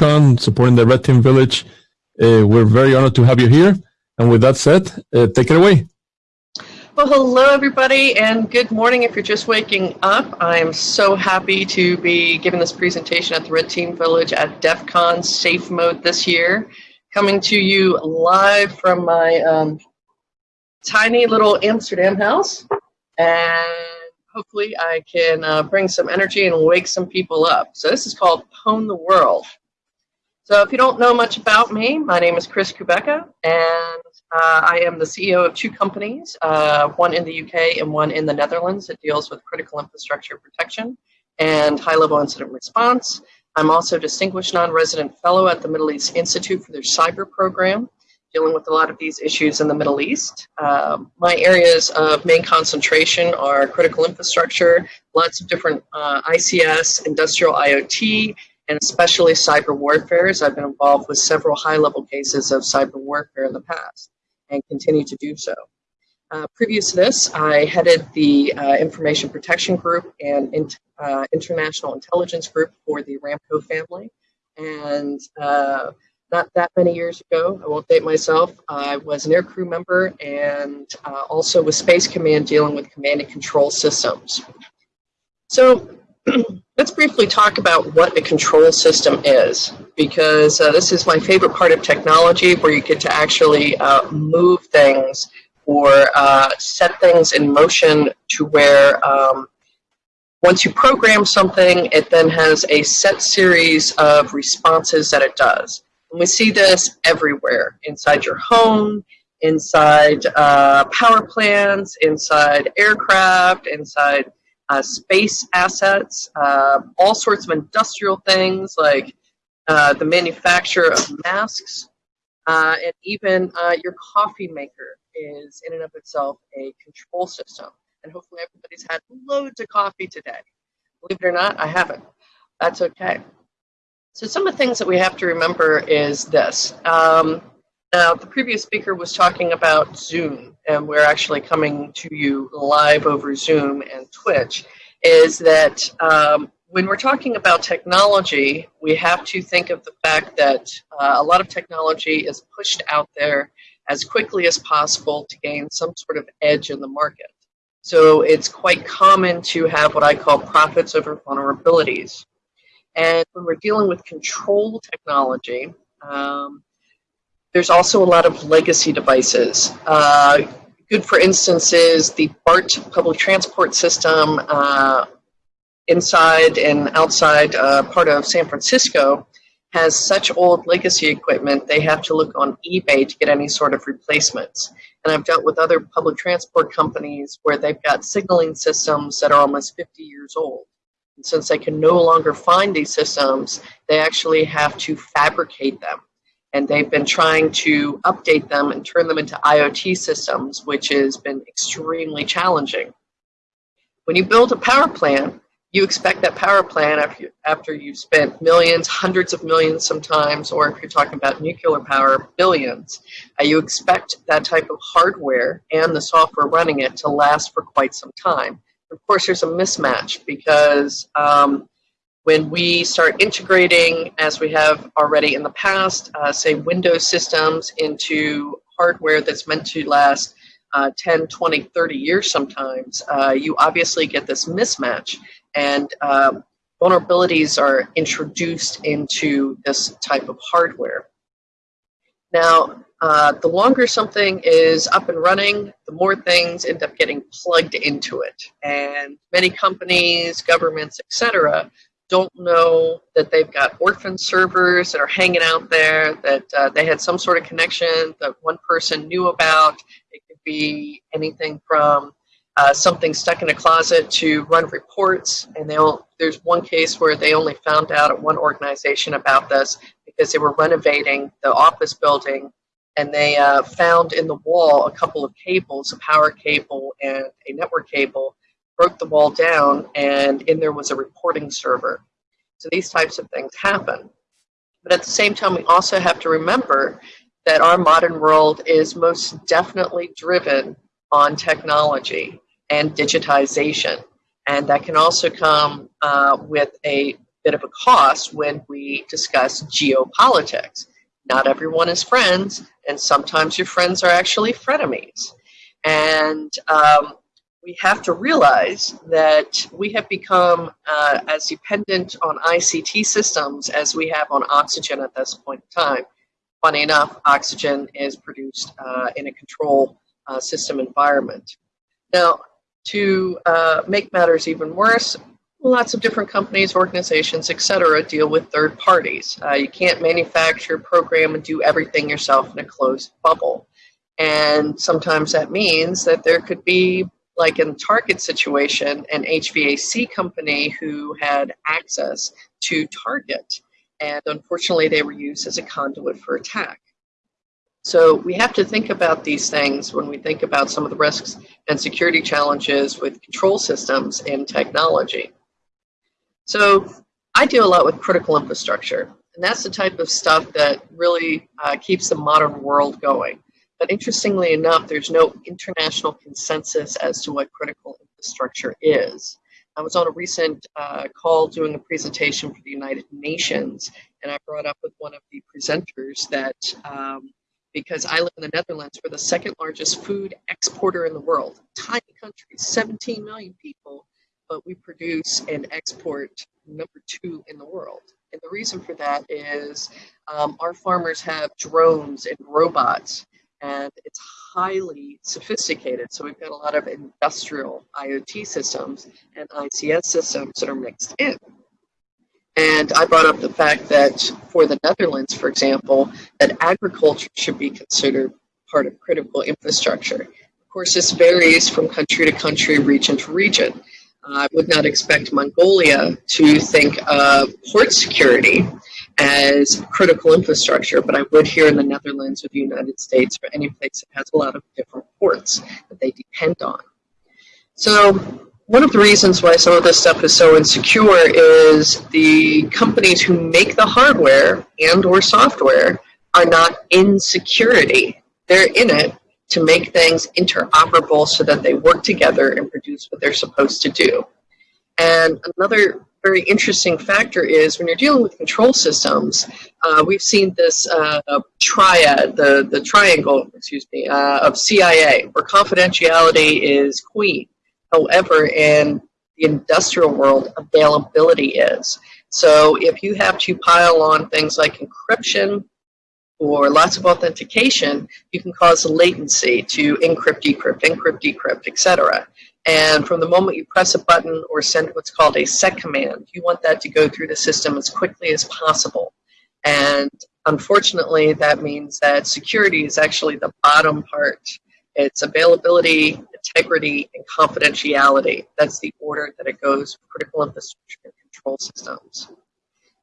Con, supporting the Red Team Village. Uh, we're very honored to have you here. And with that said, uh, take it away. Well, hello, everybody, and good morning if you're just waking up. I am so happy to be giving this presentation at the Red Team Village at DEF CON Safe Mode this year. Coming to you live from my um, tiny little Amsterdam house. And hopefully I can uh, bring some energy and wake some people up. So this is called Pwn the World. So if you don't know much about me, my name is Chris Kubecka, and uh, I am the CEO of two companies, uh, one in the UK and one in the Netherlands that deals with critical infrastructure protection and high-level incident response. I'm also a Distinguished Non-Resident Fellow at the Middle East Institute for their cyber program, dealing with a lot of these issues in the Middle East. Um, my areas of main concentration are critical infrastructure, lots of different uh, ICS, industrial IoT, and especially cyber warfare, as I've been involved with several high-level cases of cyber warfare in the past and continue to do so. Uh, previous to this, I headed the uh, Information Protection Group and in, uh, International Intelligence Group for the Aramco family. And uh, not that many years ago, I won't date myself, I was an aircrew member and uh, also with Space Command dealing with command and control systems. So let's briefly talk about what a control system is, because uh, this is my favorite part of technology where you get to actually uh, move things or uh, set things in motion to where um, once you program something, it then has a set series of responses that it does. And we see this everywhere, inside your home, inside uh, power plants, inside aircraft, inside uh, space assets, uh, all sorts of industrial things like uh, the manufacture of masks, uh, and even uh, your coffee maker is in and of itself a control system. And hopefully everybody's had loads of coffee today. Believe it or not, I haven't. That's okay. So some of the things that we have to remember is this. Um, now, the previous speaker was talking about Zoom, and we're actually coming to you live over Zoom and Twitch, is that um, when we're talking about technology, we have to think of the fact that uh, a lot of technology is pushed out there as quickly as possible to gain some sort of edge in the market. So it's quite common to have what I call profits over vulnerabilities. And when we're dealing with control technology, um, there's also a lot of legacy devices. Uh, good, for instance, is the BART public transport system uh, inside and outside uh, part of San Francisco has such old legacy equipment, they have to look on eBay to get any sort of replacements. And I've dealt with other public transport companies where they've got signaling systems that are almost 50 years old. And since they can no longer find these systems, they actually have to fabricate them and they've been trying to update them and turn them into IoT systems, which has been extremely challenging. When you build a power plant, you expect that power plant after, you, after you've spent millions, hundreds of millions sometimes, or if you're talking about nuclear power, billions, uh, you expect that type of hardware and the software running it to last for quite some time. Of course, there's a mismatch because um, when we start integrating, as we have already in the past, uh, say Windows systems into hardware that's meant to last uh, 10, 20, 30 years sometimes, uh, you obviously get this mismatch and um, vulnerabilities are introduced into this type of hardware. Now, uh, the longer something is up and running, the more things end up getting plugged into it. And many companies, governments, etc., don't know that they've got orphan servers that are hanging out there, that uh, they had some sort of connection that one person knew about. It could be anything from uh, something stuck in a closet to run reports. And they there's one case where they only found out at one organization about this because they were renovating the office building and they uh, found in the wall a couple of cables, a power cable and a network cable, broke the wall down, and in there was a reporting server. So these types of things happen. But at the same time, we also have to remember that our modern world is most definitely driven on technology and digitization. And that can also come uh, with a bit of a cost when we discuss geopolitics. Not everyone is friends, and sometimes your friends are actually frenemies. And um, we have to realize that we have become uh, as dependent on ICT systems as we have on oxygen at this point in time. Funny enough, oxygen is produced uh, in a control uh, system environment. Now, to uh, make matters even worse, lots of different companies, organizations, etc., deal with third parties. Uh, you can't manufacture, program, and do everything yourself in a closed bubble. And sometimes that means that there could be, like in Target situation, an HVAC company who had access to Target. And unfortunately, they were used as a conduit for attack. So we have to think about these things when we think about some of the risks and security challenges with control systems and technology. So I deal a lot with critical infrastructure, and that's the type of stuff that really uh, keeps the modern world going. But interestingly enough, there's no international consensus as to what critical infrastructure is. I was on a recent uh, call doing a presentation for the United Nations, and I brought up with one of the presenters that um, because I live in the Netherlands, we're the second largest food exporter in the world. Tiny country, 17 million people, but we produce and export number two in the world. And the reason for that is um, our farmers have drones and robots, and it's highly sophisticated. So we've got a lot of industrial IoT systems and ICS systems that are mixed in. And I brought up the fact that for the Netherlands, for example, that agriculture should be considered part of critical infrastructure. Of course, this varies from country to country, region to region. I would not expect Mongolia to think of port security as critical infrastructure, but I would here in the Netherlands or the United States or any place that has a lot of different ports that they depend on. So one of the reasons why some of this stuff is so insecure is the companies who make the hardware and or software are not in security. They're in it to make things interoperable so that they work together and produce what they're supposed to do. And another very interesting factor is when you're dealing with control systems, uh, we've seen this uh, triad, the, the triangle, excuse me, uh, of CIA, where confidentiality is queen. However, in the industrial world, availability is. So if you have to pile on things like encryption, or lots of authentication, you can cause latency to encrypt, decrypt, encrypt, decrypt, etc. And from the moment you press a button or send what's called a set command, you want that to go through the system as quickly as possible. And unfortunately, that means that security is actually the bottom part. It's availability, integrity, and confidentiality. That's the order that it goes critical infrastructure and control systems.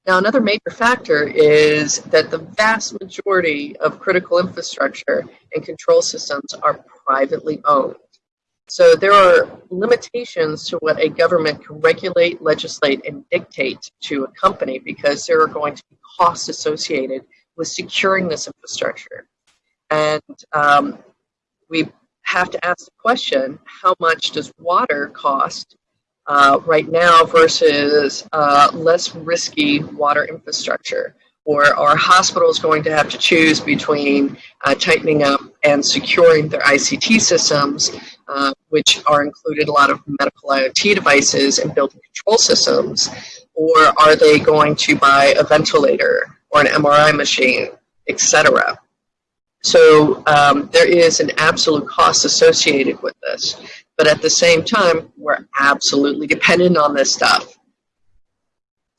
Now, another major factor is that the vast majority of critical infrastructure and control systems are privately owned. So there are limitations to what a government can regulate, legislate, and dictate to a company because there are going to be costs associated with securing this infrastructure. And um, we have to ask the question, how much does water cost uh, right now versus uh, less risky water infrastructure? Or are hospitals going to have to choose between uh, tightening up and securing their ICT systems, uh, which are included a lot of medical IoT devices and building control systems, or are they going to buy a ventilator or an MRI machine, etc.? So um, there is an absolute cost associated with this. But at the same time, we're absolutely dependent on this stuff.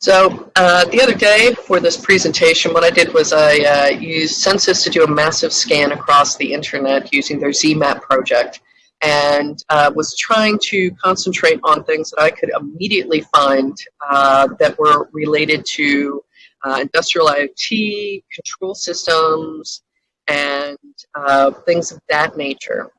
So uh, the other day for this presentation, what I did was I uh, used Censys to do a massive scan across the internet using their ZMap project and uh, was trying to concentrate on things that I could immediately find uh, that were related to uh, industrial IoT, control systems, and uh, things of that nature.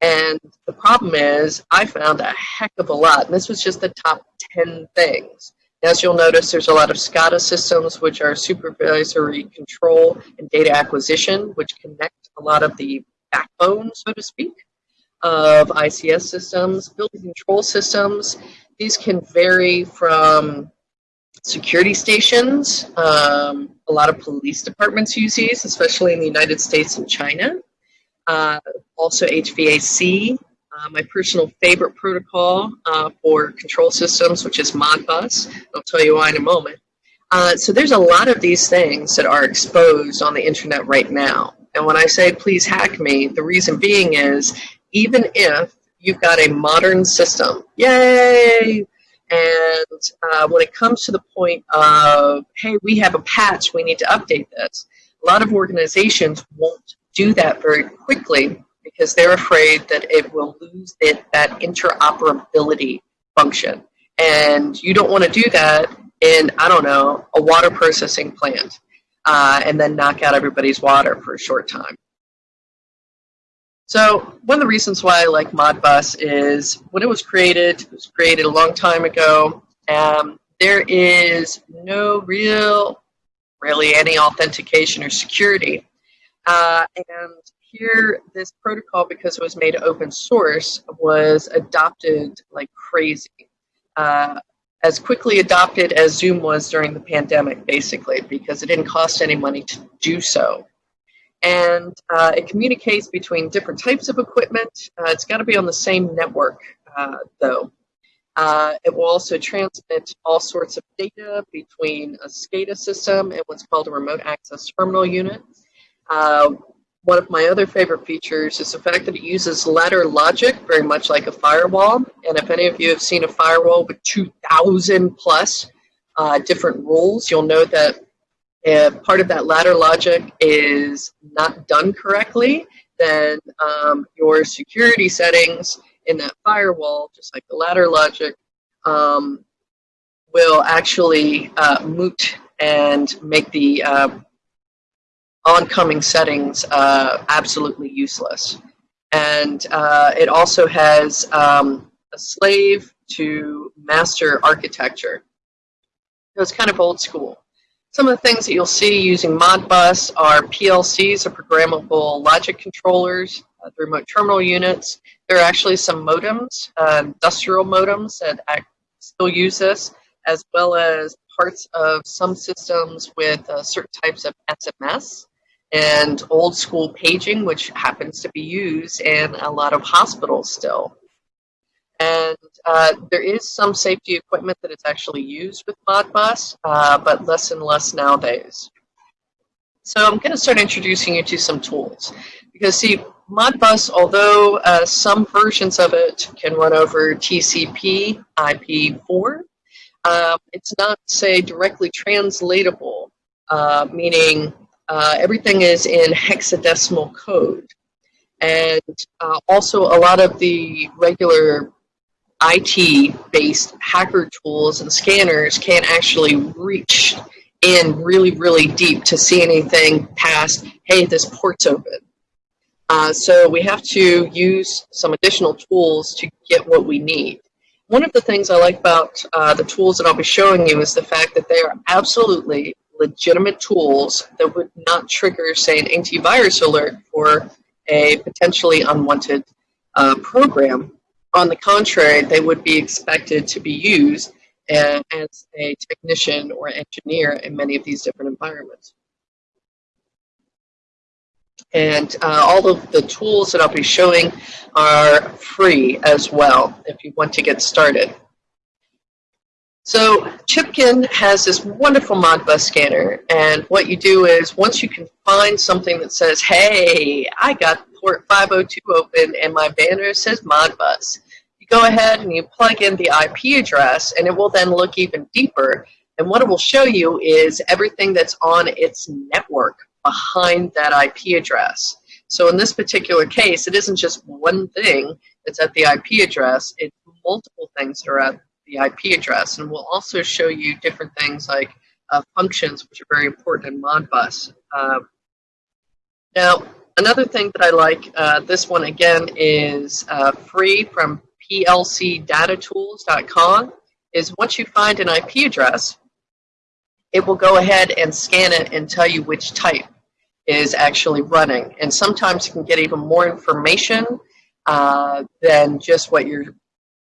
And the problem is, I found a heck of a lot. And this was just the top 10 things. As you'll notice, there's a lot of SCADA systems, which are supervisory control and data acquisition, which connect a lot of the backbone, so to speak, of ICS systems, building control systems. These can vary from security stations. Um, a lot of police departments use these, especially in the United States and China. Uh, also HVAC. Uh, my personal favorite protocol uh, for control systems, which is Modbus. I'll tell you why in a moment. Uh, so there's a lot of these things that are exposed on the internet right now. And when I say please hack me, the reason being is even if you've got a modern system, yay! And uh, when it comes to the point of, hey, we have a patch, we need to update this, a lot of organizations won't do that very quickly because they're afraid that it will lose it, that interoperability function. And you don't want to do that in, I don't know, a water processing plant uh, and then knock out everybody's water for a short time. So one of the reasons why I like Modbus is when it was created, it was created a long time ago, um, there is no real, really any authentication or security. Uh, and here, this protocol, because it was made open source, was adopted like crazy. Uh, as quickly adopted as Zoom was during the pandemic, basically, because it didn't cost any money to do so. And uh, it communicates between different types of equipment. Uh, it's got to be on the same network, uh, though. Uh, it will also transmit all sorts of data between a SCADA system and what's called a remote access terminal unit. Uh, one of my other favorite features is the fact that it uses ladder logic, very much like a firewall. And if any of you have seen a firewall with 2,000 plus uh, different rules, you'll know that if part of that ladder logic is not done correctly, then um, your security settings in that firewall, just like the ladder logic, um, will actually uh, moot and make the uh, oncoming settings uh, absolutely useless. And uh, it also has um, a slave to master architecture. So it's kind of old school. Some of the things that you'll see using Modbus are PLCs, or programmable logic controllers, uh, the remote terminal units. There are actually some modems, uh, industrial modems that still use this, as well as parts of some systems with uh, certain types of SMS and old school paging, which happens to be used in a lot of hospitals still. And uh, there is some safety equipment that is actually used with Modbus, uh, but less and less nowadays. So I'm going to start introducing you to some tools. Because see, Modbus, although uh, some versions of it can run over TCP IP4, um, it's not, say, directly translatable, uh, meaning uh, everything is in hexadecimal code. And uh, also a lot of the regular IT-based hacker tools and scanners can't actually reach in really, really deep to see anything past, hey, this port's open. Uh, so we have to use some additional tools to get what we need. One of the things I like about uh, the tools that I'll be showing you is the fact that they are absolutely legitimate tools that would not trigger, say, an antivirus alert for a potentially unwanted uh, program. On the contrary, they would be expected to be used as a technician or engineer in many of these different environments. And uh, all of the tools that I'll be showing are free as well if you want to get started. So Chipkin has this wonderful Modbus scanner, and what you do is once you can find something that says, hey, I got port 502 open and my banner says Modbus, you go ahead and you plug in the IP address and it will then look even deeper. And what it will show you is everything that's on its network behind that IP address. So in this particular case, it isn't just one thing that's at the IP address, it's multiple things that are at the IP address. And we'll also show you different things like uh, functions, which are very important in Modbus. Uh, now, another thing that I like, uh, this one again is uh, free from plcdatatools.com, is once you find an IP address, it will go ahead and scan it and tell you which type is actually running. And sometimes you can get even more information uh, than just what you're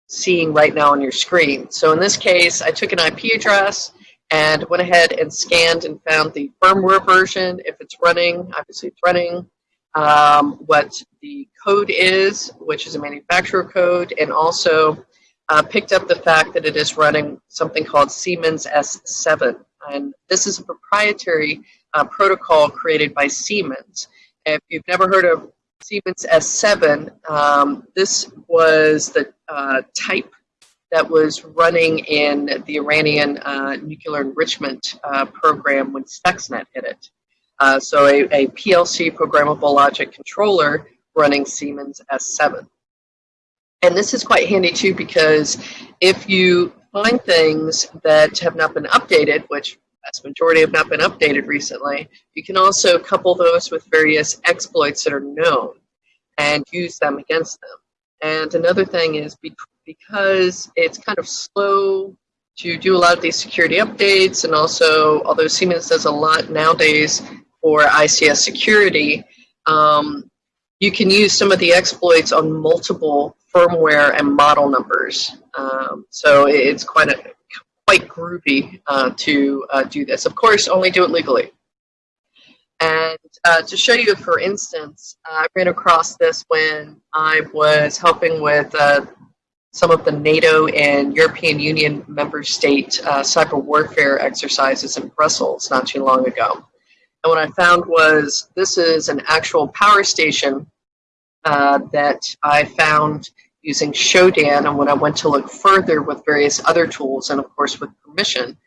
seeing right now on your screen. So in this case, I took an IP address and went ahead and scanned and found the firmware version, if it's running, obviously it's running, um, what the code is, which is a manufacturer code, and also uh, picked up the fact that it is running something called Siemens S7. And this is a proprietary uh, protocol created by Siemens. If you've never heard of Siemens S7, um, this was the uh, type that was running in the Iranian uh, nuclear enrichment uh, program when Stuxnet hit it. Uh, so a, a, PLC programmable logic controller running Siemens S7. And this is quite handy too because if you find things that have not been updated, which vast majority have not been updated recently, you can also couple those with various exploits that are known and use them against them. And another thing is because it's kind of slow to do a lot of these security updates and also, although Siemens does a lot nowadays for ICS security, um, you can use some of the exploits on multiple firmware and model numbers. Um, so it's quite a quite groovy uh, to uh, do this. Of course, only do it legally. And uh, to show you, for instance, I ran across this when I was helping with uh, some of the NATO and European Union member state uh, cyber warfare exercises in Brussels not too long ago. And what I found was this is an actual power station uh, that I found using Shodan, and when I went to look further with various other tools, and of course with permission,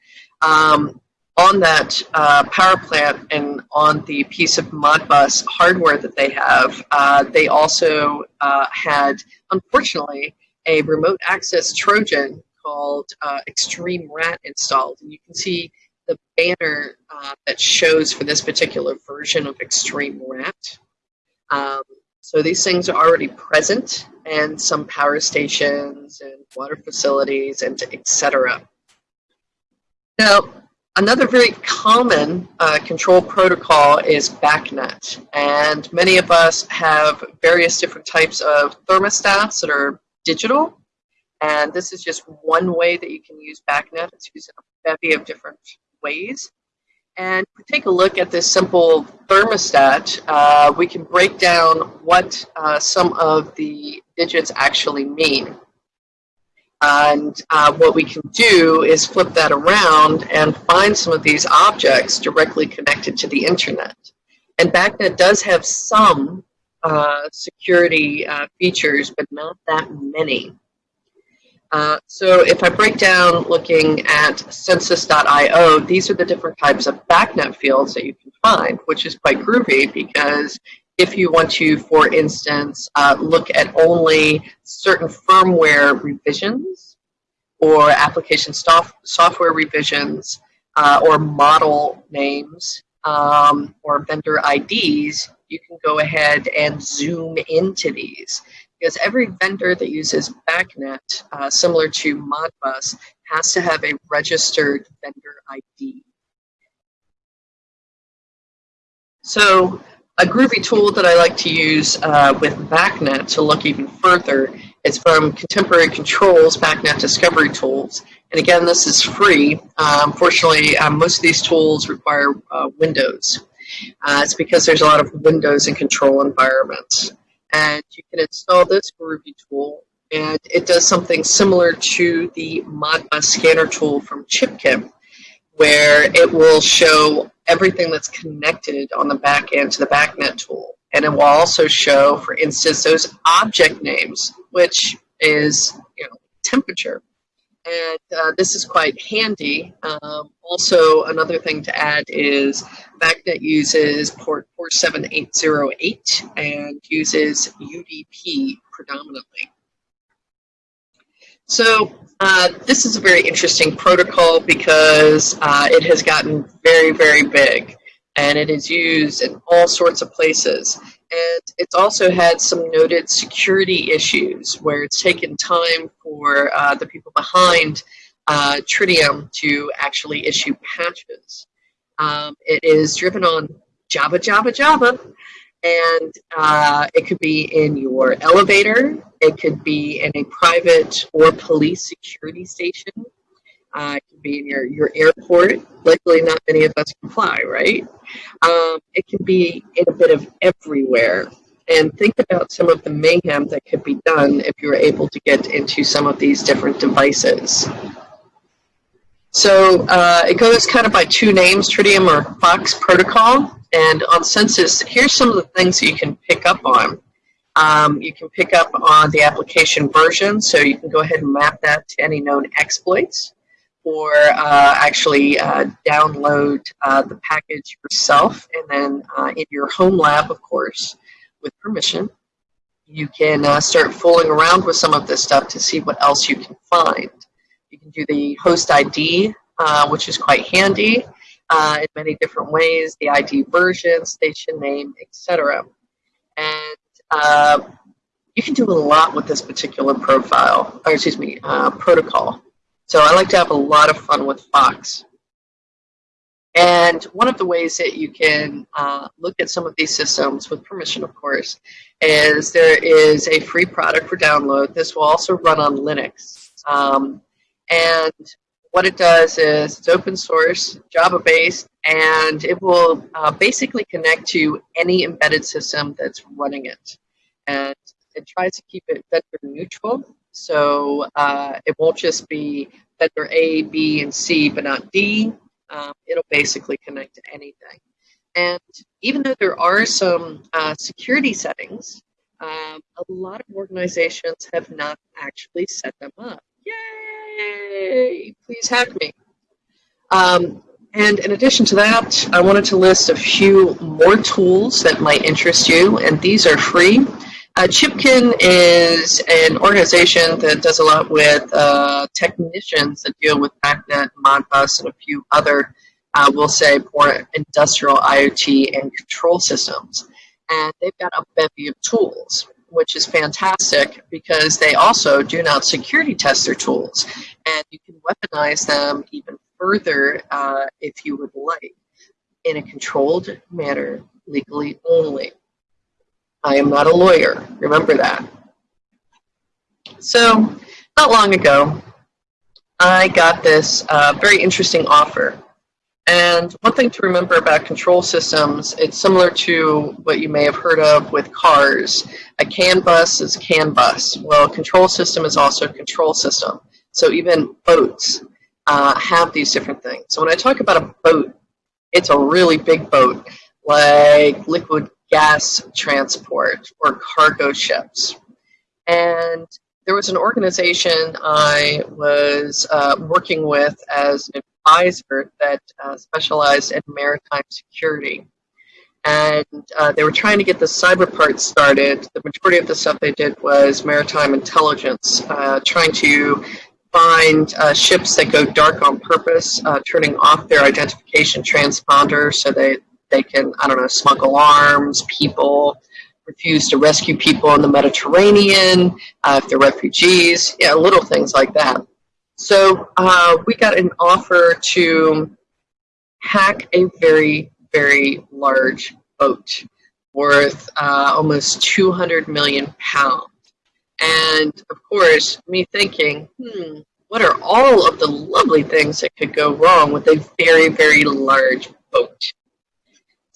um, on that uh, power plant and on the piece of Modbus hardware that they have, uh, they also uh, had, unfortunately, a remote access Trojan called uh, Xtreme RAT installed. And you can see the banner uh, that shows for this particular version of Xtreme RAT. Um, so these things are already present and some power stations and water facilities and etc. Now, another very common uh, control protocol is BACnet. And many of us have various different types of thermostats that are digital. And this is just one way that you can use BACnet. It's used in a bevy of different ways. And if we take a look at this simple thermostat, uh, we can break down what uh, some of the digits actually mean. And uh, what we can do is flip that around and find some of these objects directly connected to the internet. And BACnet does have some uh, security uh, features, but not that many. Uh, so if I break down looking at censys.io, these are the different types of BACnet fields that you can find, which is quite groovy because if you want to, for instance, uh, look at only certain firmware revisions or application soft software revisions uh, or model names um, or vendor IDs, you can go ahead and zoom into these because every vendor that uses BACnet, uh, similar to Modbus, has to have a registered vendor ID. So a groovy tool that I like to use uh, with BACnet to look even further is from Contemporary Controls BACnet Discovery Tools. And again, this is free. Uh, unfortunately, um, most of these tools require uh, Windows. Uh, it's because there's a lot of Windows and control environments and you can install this Groovy tool and it does something similar to the Modbus scanner tool from Chipkin where it will show everything that's connected on the back end to the BACnet tool. And it will also show, for instance, those object names, which is you know temperature. And uh, this is quite handy. Um, also, another thing to add is BACnet uses port 47808 and uses UDP predominantly. So uh, this is a very interesting protocol because uh, it has gotten very, very big and it is used in all sorts of places. And it's also had some noted security issues where it's taken time for uh, the people behind uh, Tridium to actually issue patches. Um, it is driven on Java, Java, Java, and uh, it could be in your elevator, it could be in a private or police security station, Uh, it can be in your, your airport. Luckily, not many of us can fly, right? Um, it can be in a bit of everywhere. And think about some of the mayhem that could be done if you were able to get into some of these different devices. So uh, it goes kind of by two names, Tridium or Fox Protocol. And on Censys, here's some of the things that you can pick up on. Um, you can pick up on the application version, so you can go ahead and map that to any known exploits, or uh, actually uh, download uh, the package yourself, and then uh, in your home lab, of course, with permission, you can uh, start fooling around with some of this stuff to see what else you can find. You can do the host ID, uh, which is quite handy in many different ways, the ID version, station name, etc. And you can do a lot with this particular profile, or excuse me, protocol. So I like to have a lot of fun with Fox. And one of the ways that you can uh, look at some of these systems, with permission of course, is there is a free product for download. This will also run on Linux. Um, and what it does is it's open source, Java based, and it will uh, basically connect to any embedded system that's running it. And it tries to keep it vendor neutral, so uh, it won't just be vendor A, B, and C, but not D. Um, it'll basically connect to anything. And even though there are some uh, security settings, um, a lot of organizations have not actually set them up. Yay! Please hack me. Um, and in addition to that, I wanted to list a few more tools that might interest you, and these are free. Uh, Chipkin is an organization that does a lot with uh, technicians that deal with BACnet, Modbus, and a few other, uh, we'll say, more industrial IoT and control systems. And they've got a bevy of tools which is fantastic because they also do not security test their tools. And you can weaponize them even further uh, if you would like in a controlled manner, legally only. I am not a lawyer, remember that. So, not long ago, I got this uh, very interesting offer and one thing to remember about control systems, it's similar to what you may have heard of with cars. A CAN bus is a CAN bus. Well, a control system is also a control system. So even boats uh, have these different things. So when I talk about a boat, it's a really big boat, like liquid gas transport or cargo ships. And there was an organization I was uh, working with as an advisor that uh, specialized in maritime security. And uh, they were trying to get the cyber part started. The majority of the stuff they did was maritime intelligence, uh, trying to find uh, ships that go dark on purpose, uh, turning off their identification transponder so they, they can, I don't know, smuggle arms, people, refuse to rescue people in the Mediterranean, uh, if they're refugees, yeah, little things like that. So uh, we got an offer to hack a very, very large boat worth uh, almost 200 million pounds. And of course, me thinking, hmm, what are all of the lovely things that could go wrong with a very, very large boat?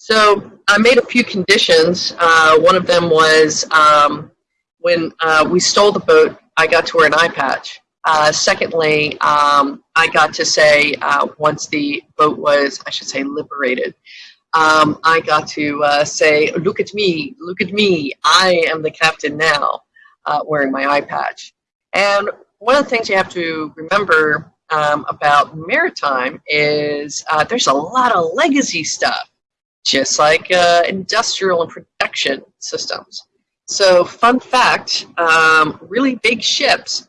So I made a few conditions. Uh, one of them was um, when uh, we stole the boat, I got to wear an eye patch. Uh, secondly, um, I got to say, uh, once the boat was, I should say, liberated, um, I got to uh, say, look at me, look at me, I am the captain now, uh, wearing my eye patch. And one of the things you have to remember um, about maritime is there's a lot of legacy stuff, just like uh, industrial and production systems. So fun fact, um, really big ships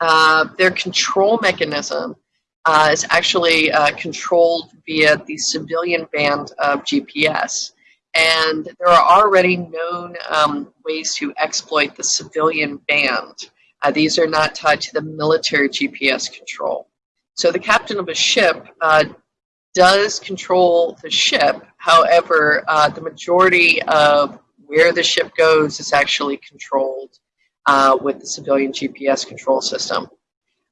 uh, their control mechanism uh, is actually uh, controlled via the civilian band of GPS. And there are already known um, ways to exploit the civilian band. Uh, these are not tied to the military GPS control. So the captain of a ship uh, does control the ship. However, the majority of where the ship goes is actually controlled uh, with the civilian GPS control system.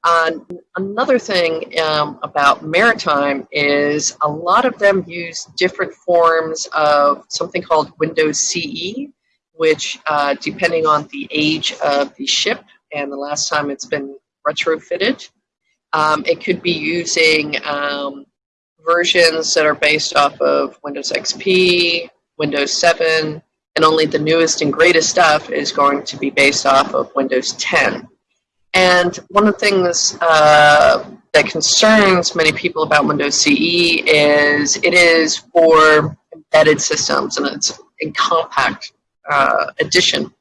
Uh, another thing um, about Maritime is a lot of them use different forms of something called Windows CE, which, uh, depending on the age of the ship and the last time it's been retrofitted, um, it could be using um, versions that are based off of Windows XP, Windows 7, and only the newest and greatest stuff is going to be based off of Windows 10. And one of the things uh, that concerns many people about Windows CE is it is for embedded systems and it's in compact uh, edition. And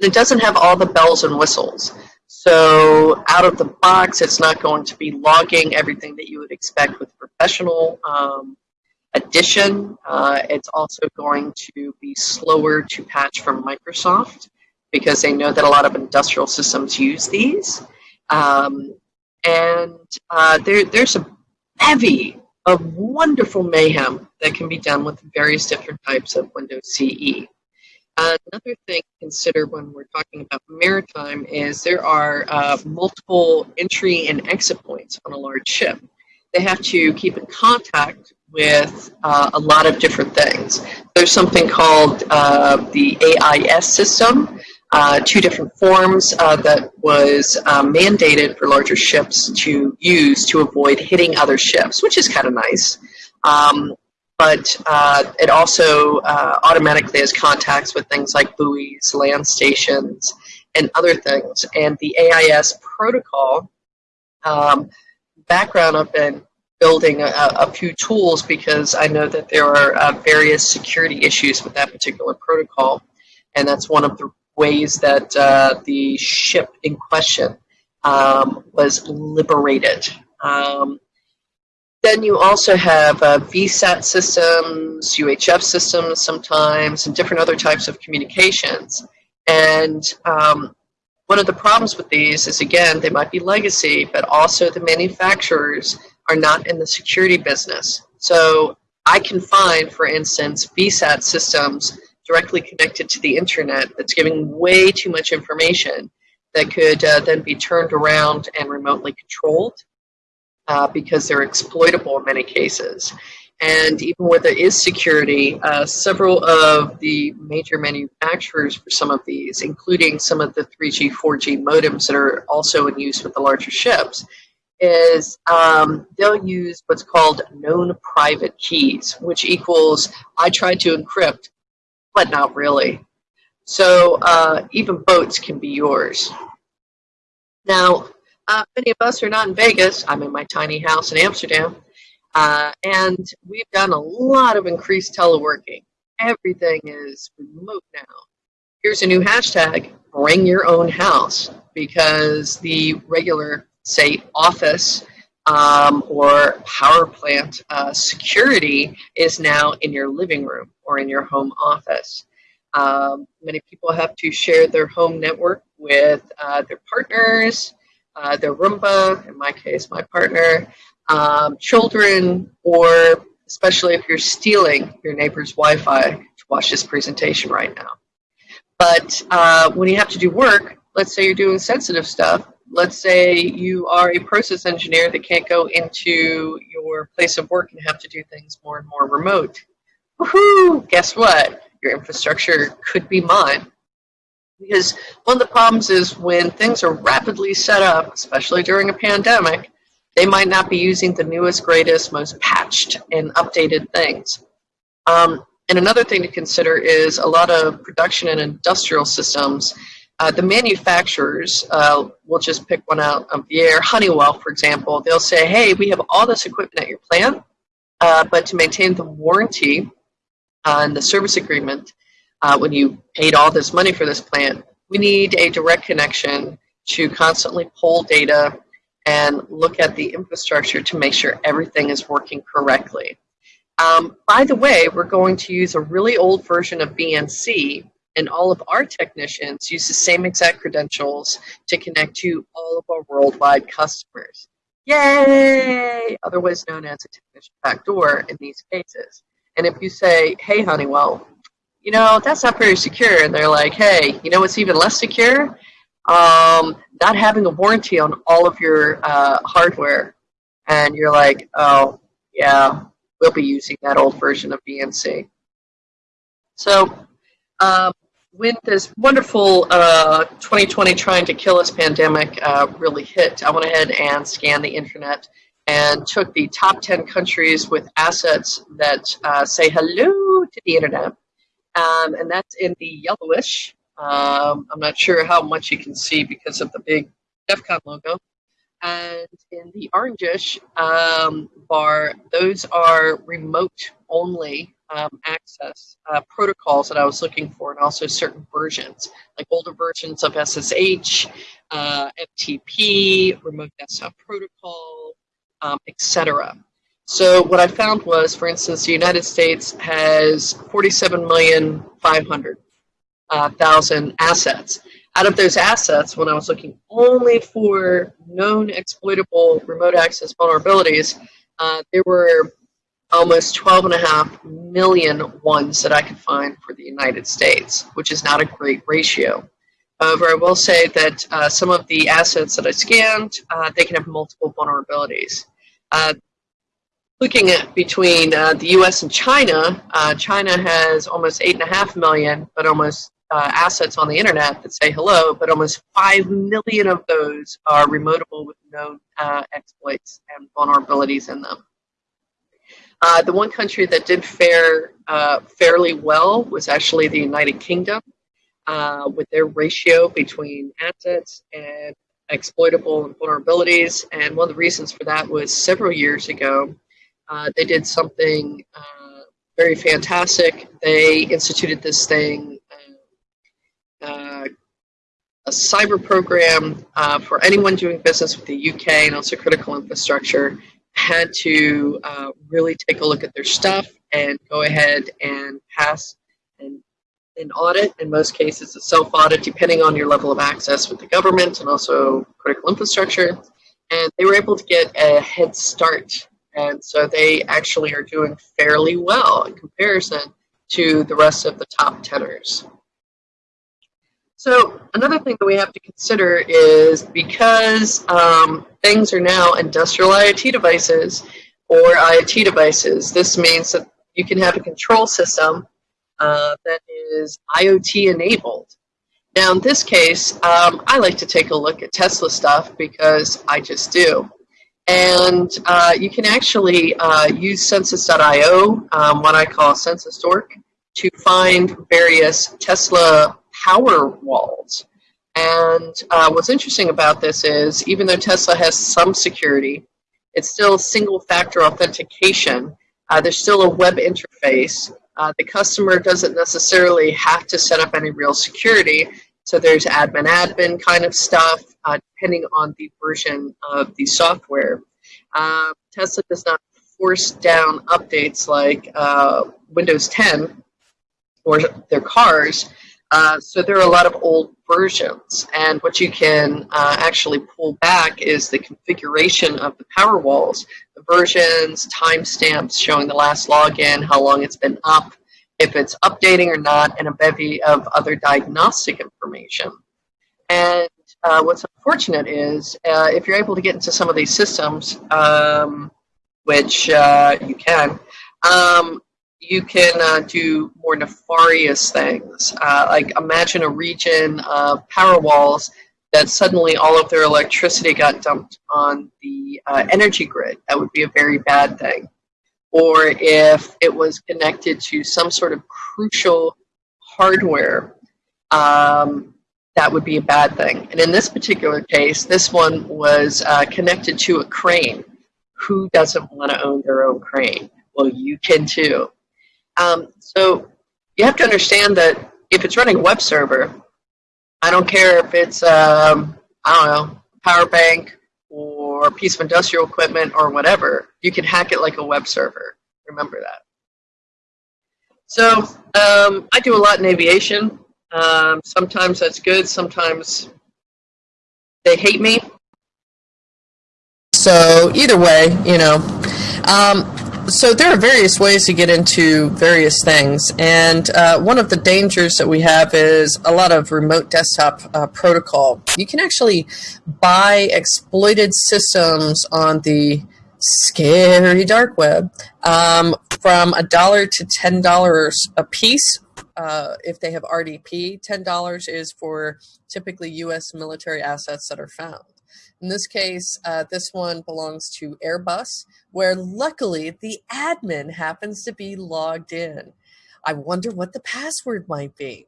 it doesn't have all the bells and whistles. So out of the box, it's not going to be logging everything that you would expect with professional um, edition. Uh, it's also going to be slower to patch from Microsoft because they know that a lot of industrial systems use these. Um, and uh, there, there's a bevy of wonderful mayhem that can be done with various different types of Windows CE. Another thing to consider when we're talking about maritime is there are uh, multiple entry and exit points on a large ship. They have to keep in contact with uh, a lot of different things. There's something called uh, the AIS system, uh, two different forms uh, that was uh, mandated for larger ships to use to avoid hitting other ships, which is kind of nice. Um, but uh, it also uh, automatically has contacts with things like buoys, land stations, and other things. And the AIS protocol um, background, I've been building a, a, few tools because I know that there are uh, various security issues with that particular protocol. And that's one of the ways that uh, the ship in question um, was liberated. Um, then you also have uh, VSAT systems, UHF systems sometimes, and different other types of communications. And um, one of the problems with these is, again, they might be legacy, but also the manufacturers are not in the security business. So I can find, for instance, VSAT systems directly connected to the internet that's giving way too much information that could uh, then be turned around and remotely controlled uh, because they're exploitable in many cases. And even where there is security, uh, several of the major manufacturers for some of these, including some of the 3G, 4G modems that are also in use with the larger ships, is um, they'll use what's called known private keys, which equals I tried to encrypt but not really. So uh, even boats can be yours. Now, uh, many of us are not in Vegas. I'm in my tiny house in Amsterdam. Uh, and we've done a lot of increased teleworking. Everything is remote now. Here's a new hashtag, bring your own house, because the regular, say, office um, or power plant uh, security is now in your living room or in your home office. Um, many people have to share their home network with uh, their partners, uh, their Roomba, in my case, my partner, um, children, or especially if you're stealing your neighbor's Wi-Fi to watch this presentation right now. But uh, when you have to do work, let's say you're doing sensitive stuff, let's say you are a process engineer that can't go into your place of work and have to do things more and more remote. Woohoo! Guess what? Your infrastructure could be mine. Because one of the problems is when things are rapidly set up, especially during a pandemic, they might not be using the newest, greatest, most patched and updated things. Um, and another thing to consider is a lot of production and industrial systems uh, the manufacturers, uh, we'll just pick one out of the air, Honeywell, for example, they'll say, hey, we have all this equipment at your plant, uh, but to maintain the warranty uh, and the service agreement, uh, when you paid all this money for this plant, we need a direct connection to constantly pull data and look at the infrastructure to make sure everything is working correctly. Um, by the way, we're going to use a really old version of VNC and all of our technicians use the same exact credentials to connect to all of our worldwide customers. Yay! Otherwise known as a technician backdoor in these cases. And if you say, hey, Honeywell, you know, that's not very secure, and they're like, hey, you know what's even less secure? Um, not having a warranty on all of your uh, hardware. And you're like, oh, yeah, we'll be using that old version of VNC. So um, when this wonderful uh, 2020 trying to kill us pandemic uh, really hit, I went ahead and scanned the internet and took the top 10 countries with assets that uh, say hello to the internet. Um, and that's in the yellowish. Um, I'm not sure how much you can see because of the big DEF CON logo. And in the orangish um, bar, those are remote only um, access uh, protocols that I was looking for, and also certain versions, like older versions of SSH, uh, FTP, Remote Desktop Protocol, um, etc. So what I found was, for instance, the United States has 47,500,000 uh, assets. Out of those assets, when I was looking only for known exploitable remote access vulnerabilities, uh, there were almost 12 and a half million ones that I could find for the United States, which is not a great ratio. However, I will say that uh, some of the assets that I scanned, uh, they can have multiple vulnerabilities. Uh, looking at between uh, the US and China, uh, China has almost 8.5 million, but almost uh, assets on the internet that say hello, but almost 5 million of those are remotable with known exploits and vulnerabilities in them. Uh, the one country that did fare uh, fairly well was actually the United Kingdom, uh, with their ratio between assets and exploitable vulnerabilities. And one of the reasons for that was several years ago, uh, they did something uh, very fantastic. They instituted this thing, uh, a cyber program for anyone doing business with the UK and also critical infrastructure had to uh, really take a look at their stuff and go ahead and pass an, an audit. In most cases, a self-audit, depending on your level of access with the government and also critical infrastructure. And they were able to get a head start. And so they actually are doing fairly well in comparison to the rest of the top tenors. So another thing that we have to consider is because um, things are now industrial IoT devices or IoT devices, this means that you can have a control system uh, that is IoT enabled. Now in this case, um, I like to take a look at Tesla stuff because I just do. And uh, you can actually uh, use Censys.io, um, what I call Census.org, to find various Tesla power walls. And uh, what's interesting about this is even though Tesla has some security, it's still single factor authentication. Uh, there's still a web interface. Uh, the customer doesn't necessarily have to set up any real security. So there's admin admin kind of stuff, uh, depending on the version of the software. Uh, Tesla does not force down updates like uh, Windows 10 or their cars. Uh, so there are a lot of old versions, and what you can uh, actually pull back is the configuration of the power walls, the versions, timestamps showing the last login, how long it's been up, if it's updating or not, and a bevy of other diagnostic information. And uh, what's unfortunate is uh, if you're able to get into some of these systems, um, which uh, you can, um, you can uh, do more nefarious things. Uh, like imagine a region of power walls that suddenly all of their electricity got dumped on the uh, energy grid. That would be a very bad thing. Or if it was connected to some sort of crucial hardware, um, that would be a bad thing. And in this particular case, this one was uh, connected to a crane. Who doesn't want to own their own crane? Well, you can too. Um, so you have to understand that if it's running a web server, I don't care if it's, um, I don't know, power bank or a piece of industrial equipment or whatever, you can hack it like a web server. Remember that. So um, I do a lot in aviation. Um, sometimes that's good. Sometimes they hate me. So either way, you know. Um, so there are various ways to get into various things, and uh, one of the dangers that we have is a lot of remote desktop uh, protocol. You can actually buy exploited systems on the scary dark web um, from a dollar to ten dollars a piece uh, if they have RDP. Ten dollars is for typically U.S. military assets that are found. In this case, uh, this one belongs to Airbus, where luckily the admin happens to be logged in. I wonder what the password might be.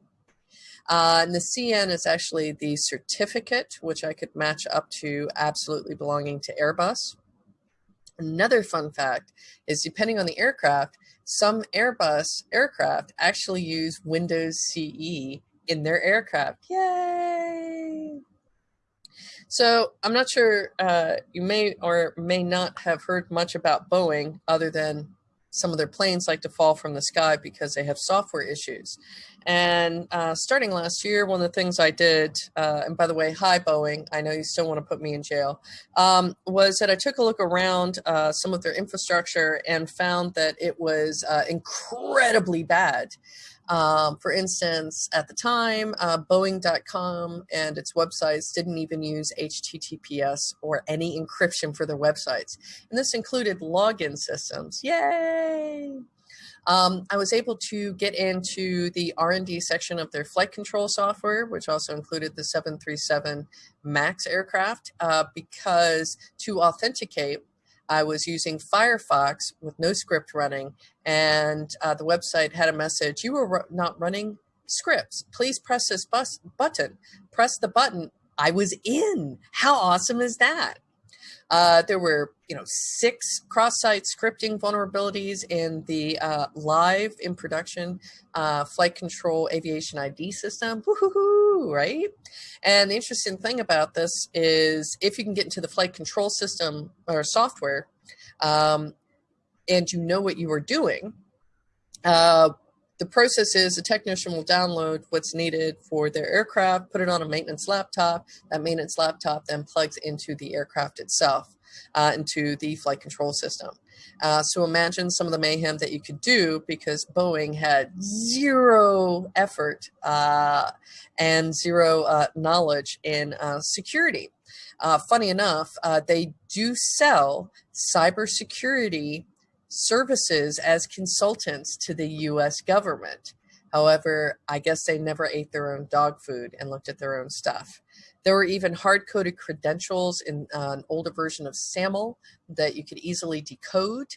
Uh, and the CN is actually the certificate, which I could match up to absolutely belonging to Airbus. Another fun fact is depending on the aircraft, some Airbus aircraft actually use Windows CE in their aircraft. Yay! So I'm not sure uh, you may or may not have heard much about Boeing other than some of their planes like to fall from the sky because they have software issues. And uh, starting last year, one of the things I did, uh, and by the way, hi Boeing, I know you still want to put me in jail, um, was that I took a look around uh, some of their infrastructure and found that it was uh, incredibly bad. Um, for instance, at the time, uh, Boeing.com and its websites didn't even use HTTPS or any encryption for their websites. And this included login systems. Yay! Um, I was able to get into the R&D section of their flight control software, which also included the 737 MAX aircraft, uh, because to authenticate, I was using Firefox with no script running, and uh, the website had a message, you were not running scripts. Please press this bus button. Press the button. I was in. How awesome is that? Uh, there were, you know, six cross-site scripting vulnerabilities in the uh, live in production uh, flight control aviation ID system. right? And the interesting thing about this is if you can get into the flight control system or software, um, and you know what you are doing, uh, the process is a technician will download what's needed for their aircraft, put it on a maintenance laptop. That maintenance laptop then plugs into the aircraft itself, uh, into the flight control system. Uh, so imagine some of the mayhem that you could do because Boeing had zero effort uh, and zero uh, knowledge in uh, security. Uh, funny enough, they do sell cybersecurity services as consultants to the US government. However, I guess they never ate their own dog food and looked at their own stuff. There were even hard-coded credentials in uh, an older version of SAML that you could easily decode.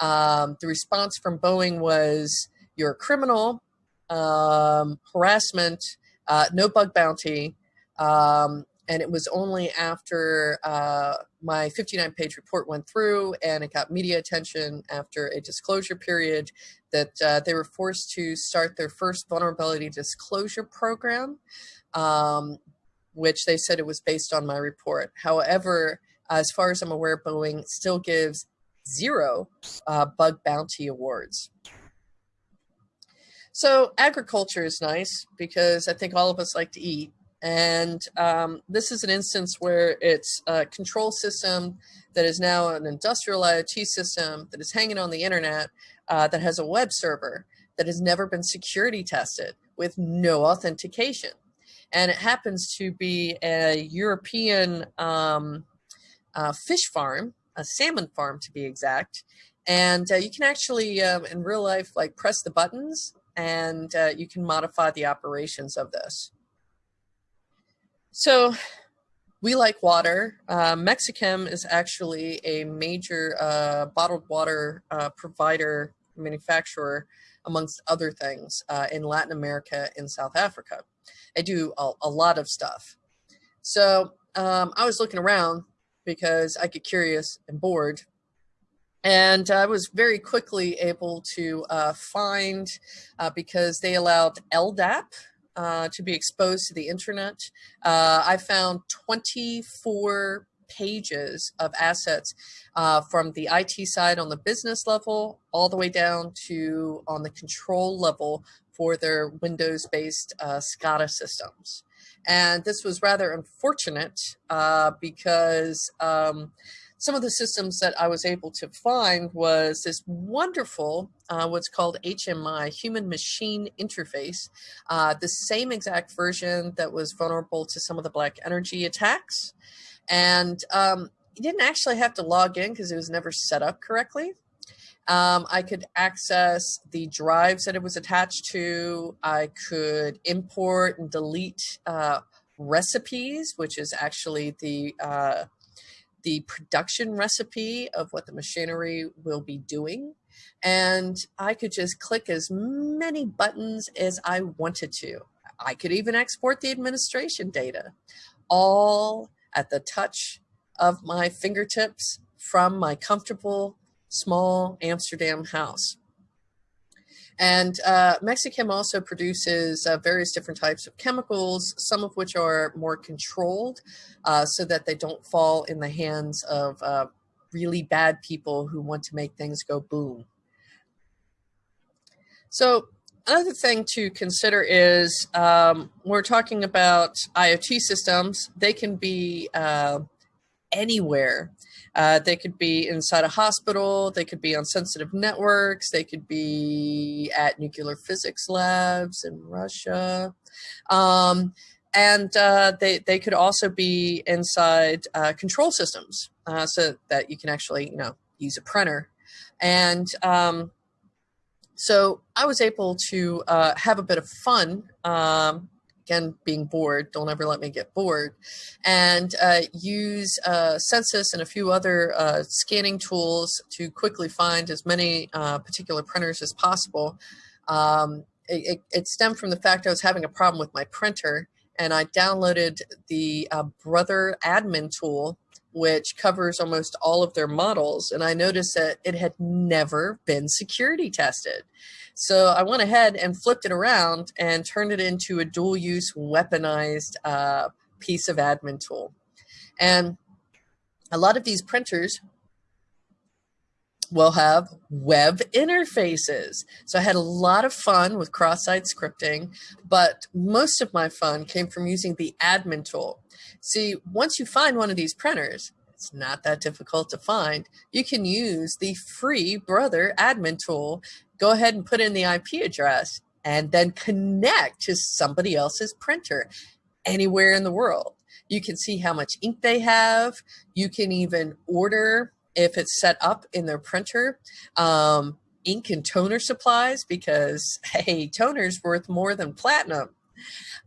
Um, the response from Boeing was, you're a criminal, um, harassment, uh, no bug bounty, um, and it was only after uh, my 59 page report went through and it got media attention after a disclosure period that uh, they were forced to start their first vulnerability disclosure program, um, which they said it was based on my report. However, as far as I'm aware, Boeing still gives zero uh, bug bounty awards. So agriculture is nice because I think all of us like to eat. And um, this is an instance where it's a control system that is now an industrial IoT system that is hanging on the internet uh, that has a web server that has never been security tested with no authentication. And it happens to be a European um, uh, fish farm, a salmon farm to be exact. And uh, you can actually, um, in real life, like press the buttons and uh, you can modify the operations of this. So we like water. Uh, Mexichem is actually a major uh, bottled water uh, provider, manufacturer, amongst other things, uh, in Latin America and South Africa. They do a, a lot of stuff. So um, I was looking around because I get curious and bored. And I was very quickly able to uh, find, uh, because they allowed LDAP, uh, to be exposed to the internet. Uh, I found 24 pages of assets uh, from the IT side on the business level all the way down to on the control level for their Windows-based uh, SCADA systems. And this was rather unfortunate uh, because um, some of the systems that I was able to find was this wonderful, uh, what's called HMI, Human Machine Interface, uh, the same exact version that was vulnerable to some of the Black Energy attacks. And um, you didn't actually have to log in because it was never set up correctly. Um, I could access the drives that it was attached to. I could import and delete uh, recipes, which is actually the uh, the production recipe of what the machinery will be doing. And I could just click as many buttons as I wanted to. I could even export the administration data, all at the touch of my fingertips from my comfortable small Amsterdam house. And uh, Mexichem also produces uh, various different types of chemicals, some of which are more controlled uh, so that they don't fall in the hands of uh, really bad people who want to make things go boom. So another thing to consider is um, we're talking about IoT systems. They can be uh, anywhere. Uh, they could be inside a hospital. They could be on sensitive networks. They could be at nuclear physics labs in Russia. Um, and uh, they, they could also be inside uh, control systems uh, so that you can actually, you know, use a printer. And um, so I was able to uh, have a bit of fun um, again, being bored, don't ever let me get bored, and uh, use uh, Censys and a few other uh, scanning tools to quickly find as many uh, particular printers as possible. Um, it, it, stemmed from the fact I was having a problem with my printer, and I downloaded the uh, Brother admin tool, which covers almost all of their models, and I noticed that it had never been security tested. So I went ahead and flipped it around and turned it into a dual use weaponized uh, piece of admin tool. And a lot of these printers will have web interfaces. So I had a lot of fun with cross-site scripting, but most of my fun came from using the admin tool. See, once you find one of these printers, it's not that difficult to find. You can use the free Brother admin tool go ahead and put in the IP address and then connect to somebody else's printer anywhere in the world. You can see how much ink they have. You can even order if it's set up in their printer. Um, ink and toner supplies because hey, toner's worth more than platinum.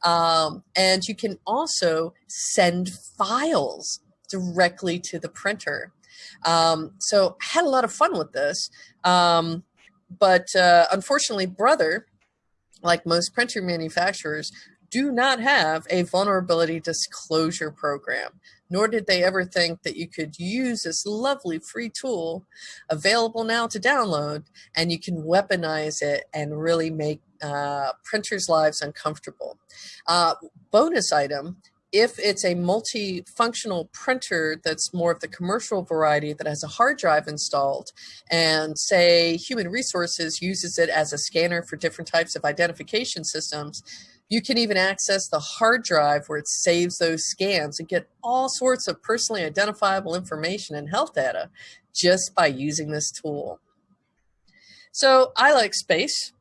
Um, and you can also send files directly to the printer. Um, so I had a lot of fun with this. Um, but uh, unfortunately, Brother, like most printer manufacturers, do not have a vulnerability disclosure program, nor did they ever think that you could use this lovely free tool available now to download and you can weaponize it and really make uh, printers' lives uncomfortable. Uh, bonus item if it's a multifunctional printer that's more of the commercial variety that has a hard drive installed and say human resources uses it as a scanner for different types of identification systems, you can even access the hard drive where it saves those scans and get all sorts of personally identifiable information and health data just by using this tool. So I like space.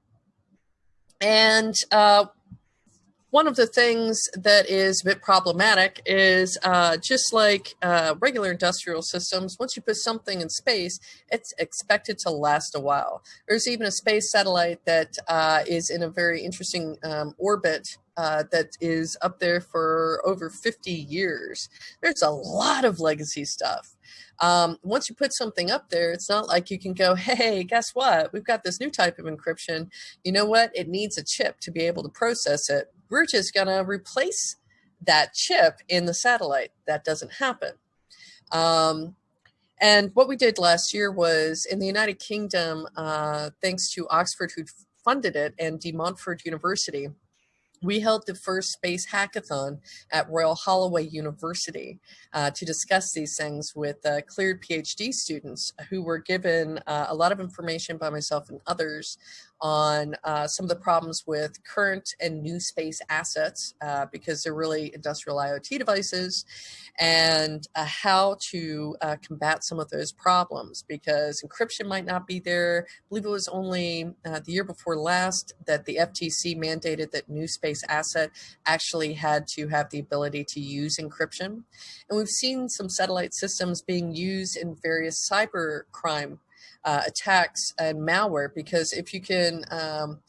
And uh, one of the things that is a bit problematic is uh, just like uh, regular industrial systems, once you put something in space, it's expected to last a while. There's even a space satellite that uh, is in a very interesting um, orbit uh, that is up there for over 50 years. There's a lot of legacy stuff. Um, once you put something up there, it's not like you can go, hey, guess what? We've got this new type of encryption. You know what? It needs a chip to be able to process it we're going to replace that chip in the satellite. That doesn't happen. Um, and what we did last year was in the United Kingdom, uh, thanks to Oxford who funded it and De Montfort University, we held the first space hackathon at Royal Holloway University uh, to discuss these things with uh, cleared PhD students who were given uh, a lot of information by myself and others on uh, some of the problems with current and new space assets uh, because they're really industrial IoT devices and uh, how to uh, combat some of those problems because encryption might not be there. I believe it was only uh, the year before last that the FTC mandated that new space asset actually had to have the ability to use encryption. And we've seen some satellite systems being used in various cyber crime uh, attacks and malware because if you can um,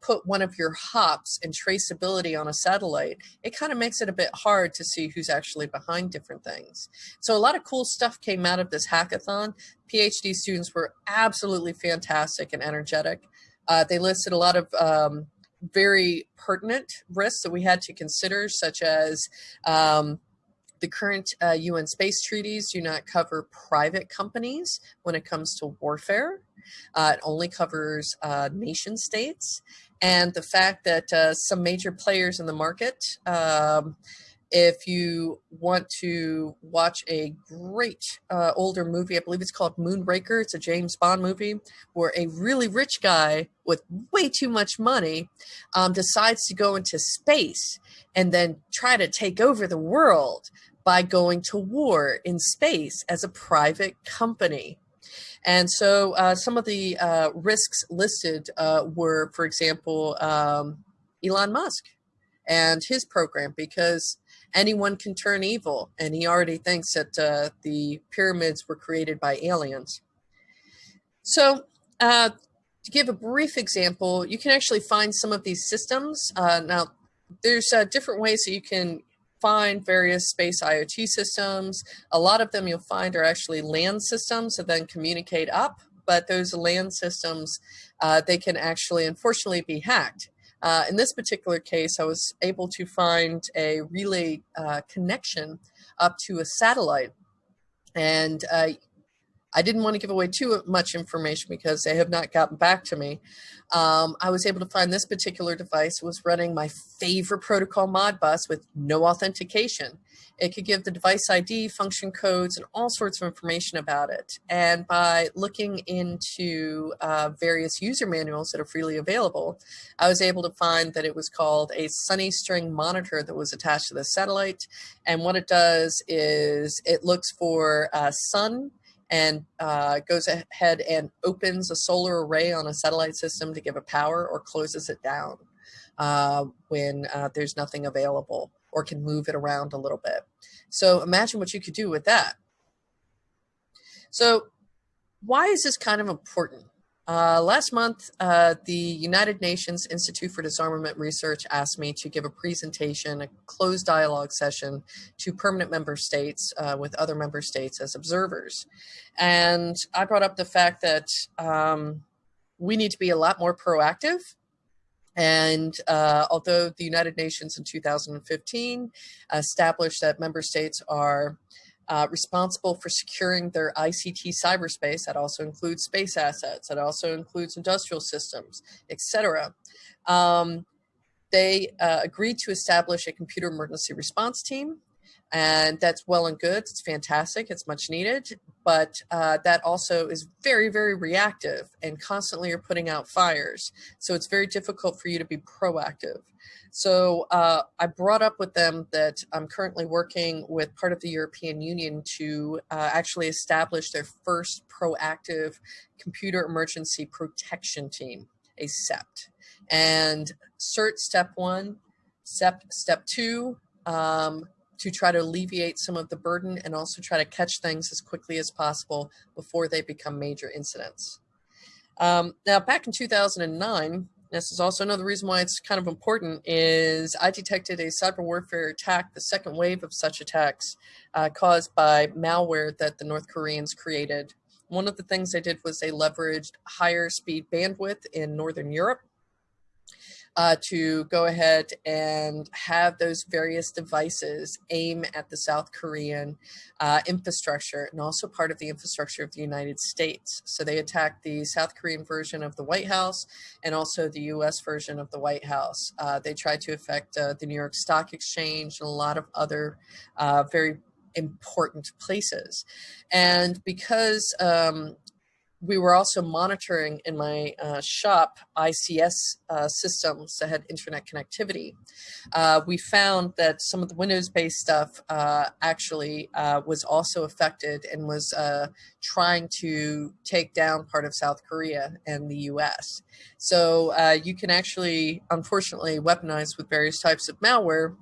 put one of your hops and traceability on a satellite, it kind of makes it a bit hard to see who's actually behind different things. So a lot of cool stuff came out of this hackathon. PhD students were absolutely fantastic and energetic. Uh, they listed a lot of um, very pertinent risks that we had to consider, such as um, the current uh, UN space treaties do not cover private companies when it comes to warfare. Uh, it only covers uh, nation states. And the fact that uh, some major players in the market, um, if you want to watch a great uh, older movie, I believe it's called Moonraker. It's a James Bond movie where a really rich guy with way too much money um, decides to go into space and then try to take over the world by going to war in space as a private company. And so uh, some of the uh, risks listed uh, were, for example, um, Elon Musk and his program, because anyone can turn evil. And he already thinks that uh, the pyramids were created by aliens. So uh, to give a brief example, you can actually find some of these systems. Uh, now, there's different ways that you can find various space IoT systems. A lot of them you'll find are actually land systems that then communicate up, but those land systems, uh, they can actually unfortunately be hacked. Uh, in this particular case, I was able to find a relay uh, connection up to a satellite. And uh, I didn't want to give away too much information because they have not gotten back to me. Um, I was able to find this particular device was running my favorite protocol Modbus with no authentication. It could give the device ID, function codes, and all sorts of information about it. And by looking into uh, various user manuals that are freely available, I was able to find that it was called a Sunny String monitor that was attached to the satellite. And what it does is it looks for uh, sun and uh, goes ahead and opens a solar array on a satellite system to give it power or closes it down uh, when uh, there's nothing available or can move it around a little bit. So imagine what you could do with that. So why is this kind of important? Uh, last month, uh, the United Nations Institute for Disarmament Research asked me to give a presentation, a closed dialogue session to permanent member states uh, with other member states as observers. And I brought up the fact that um, we need to be a lot more proactive and uh, although the United Nations in 2015 established that member states are uh, responsible for securing their ICT cyberspace. That also includes space assets. That also includes industrial systems, etc. Um, they uh, agreed to establish a computer emergency response team and that's well and good. It's fantastic. It's much needed, but uh, that also is very, very reactive and constantly are putting out fires. So it's very difficult for you to be proactive. So uh, I brought up with them that I'm currently working with part of the European Union to uh, actually establish their first proactive computer emergency protection team, a CEPT. And CERT step one, CEPT step two, um, to try to alleviate some of the burden and also try to catch things as quickly as possible before they become major incidents. Um, now, back in 2009, this is also another reason why it's kind of important, is I detected a cyber warfare attack, the second wave of such attacks uh, caused by malware that the North Koreans created. One of the things they did was they leveraged higher speed bandwidth in Northern Europe uh, to go ahead and have those various devices aim at the South Korean uh, infrastructure and also part of the infrastructure of the United States. So they attacked the South Korean version of the White House and also the US version of the White House. Uh, they tried to affect uh, the New York Stock Exchange and a lot of other uh, very important places. And because um, we were also monitoring in my uh, shop ICS uh, systems that had internet connectivity. Uh, we found that some of the Windows-based stuff uh, actually uh, was also affected and was uh, trying to take down part of South Korea and the U.S. So you can actually, unfortunately, weaponize with various types of malware,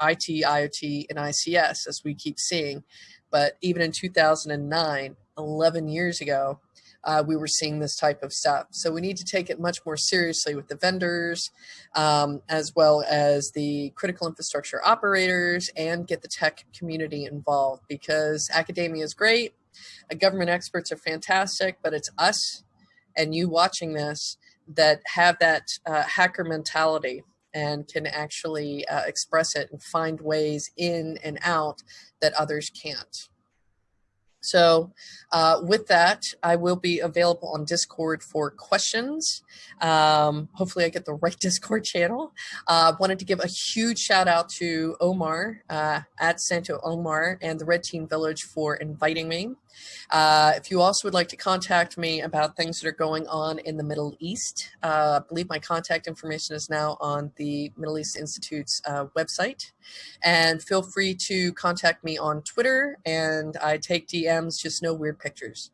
IT, IoT, and ICS, as we keep seeing. But even in 2009, 11 years ago, uh, we were seeing this type of stuff. So we need to take it much more seriously with the vendors, um, as well as the critical infrastructure operators, and get the tech community involved because academia is great, uh, government experts are fantastic, but it's us and you watching this that have that uh, hacker mentality and can actually uh, express it and find ways in and out that others can't. So uh, with that, I will be available on Discord for questions. Um, hopefully I get the right Discord channel. Uh, wanted to give a huge shout out to Omar uh, at Santo Omar and the Red Team Village for inviting me. Uh, if you also would like to contact me about things that are going on in the Middle East, uh, I believe my contact information is now on the Middle East Institute's uh, website. And feel free to contact me on Twitter, and I take DMs, just no weird pictures.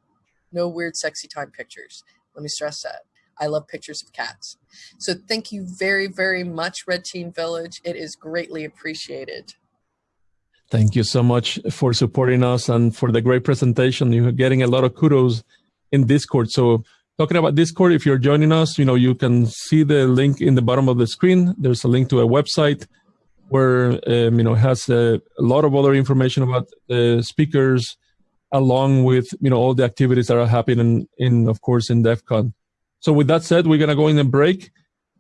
No weird sexy time pictures. Let me stress that. I love pictures of cats. So thank you very, very much, Red Team Village. It is greatly appreciated. Thank you so much for supporting us and for the great presentation. You're getting a lot of kudos in Discord. So talking about Discord, if you're joining us, you know, you can see the link in the bottom of the screen. There's a link to a website where, um, you know, has a, a, lot of other information about the speakers along with, you know, all the activities that are happening in, of course, in DEF CON. So with that said, we're going to go in a break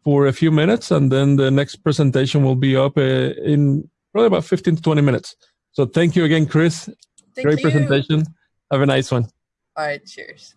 for a few minutes and then the next presentation will be up uh, in probably about 15 to 20 minutes. So thank you again, Chris. Thank Great you. presentation. Have a nice one. All right, cheers.